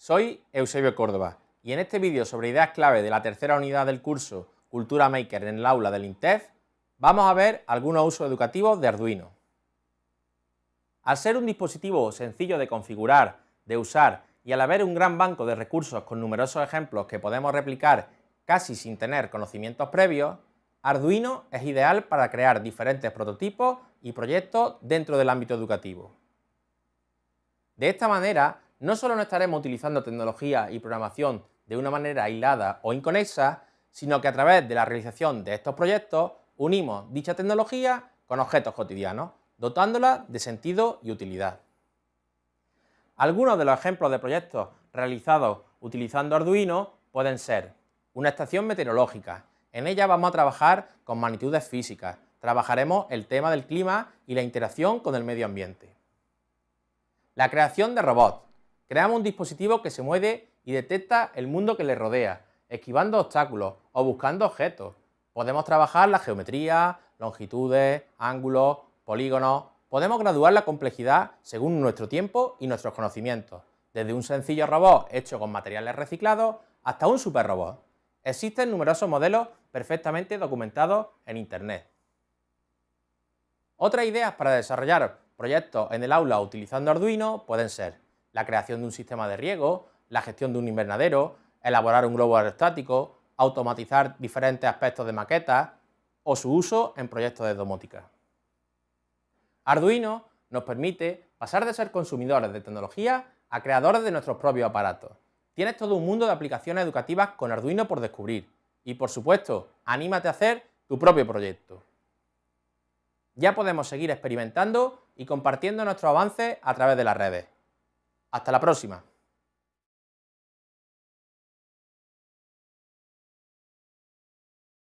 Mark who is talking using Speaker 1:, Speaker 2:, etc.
Speaker 1: Soy Eusebio Córdoba y en este vídeo sobre ideas clave de la tercera unidad del curso Cultura Maker en el aula del INTEF vamos a ver algunos usos educativos de Arduino. Al ser un dispositivo sencillo de configurar, de usar y al haber un gran banco de recursos con numerosos ejemplos que podemos replicar casi sin tener conocimientos previos, Arduino es ideal para crear diferentes prototipos y proyectos dentro del ámbito educativo. De esta manera, no solo no estaremos utilizando tecnología y programación de una manera aislada o inconexa, sino que a través de la realización de estos proyectos unimos dicha tecnología con objetos cotidianos, dotándola de sentido y utilidad. Algunos de los ejemplos de proyectos realizados utilizando Arduino pueden ser una estación meteorológica. En ella vamos a trabajar con magnitudes físicas, trabajaremos el tema del clima y la interacción con el medio ambiente. La creación de robots. Creamos un dispositivo que se mueve y detecta el mundo que le rodea, esquivando obstáculos o buscando objetos. Podemos trabajar la geometría, longitudes, ángulos, polígonos. Podemos graduar la complejidad según nuestro tiempo y nuestros conocimientos, desde un sencillo robot hecho con materiales reciclados hasta un superrobot. Existen numerosos modelos perfectamente documentados en Internet. Otras ideas para desarrollar proyectos en el aula utilizando Arduino pueden ser la creación de un sistema de riego, la gestión de un invernadero, elaborar un globo aerostático, automatizar diferentes aspectos de maquetas o su uso en proyectos de domótica. Arduino nos permite pasar de ser consumidores de tecnología a creadores de nuestros propios aparatos. Tienes todo un mundo de aplicaciones educativas con Arduino por descubrir y, por supuesto, anímate a hacer tu propio proyecto. Ya podemos seguir experimentando y compartiendo nuestros avances a través de las redes. Hasta la próxima.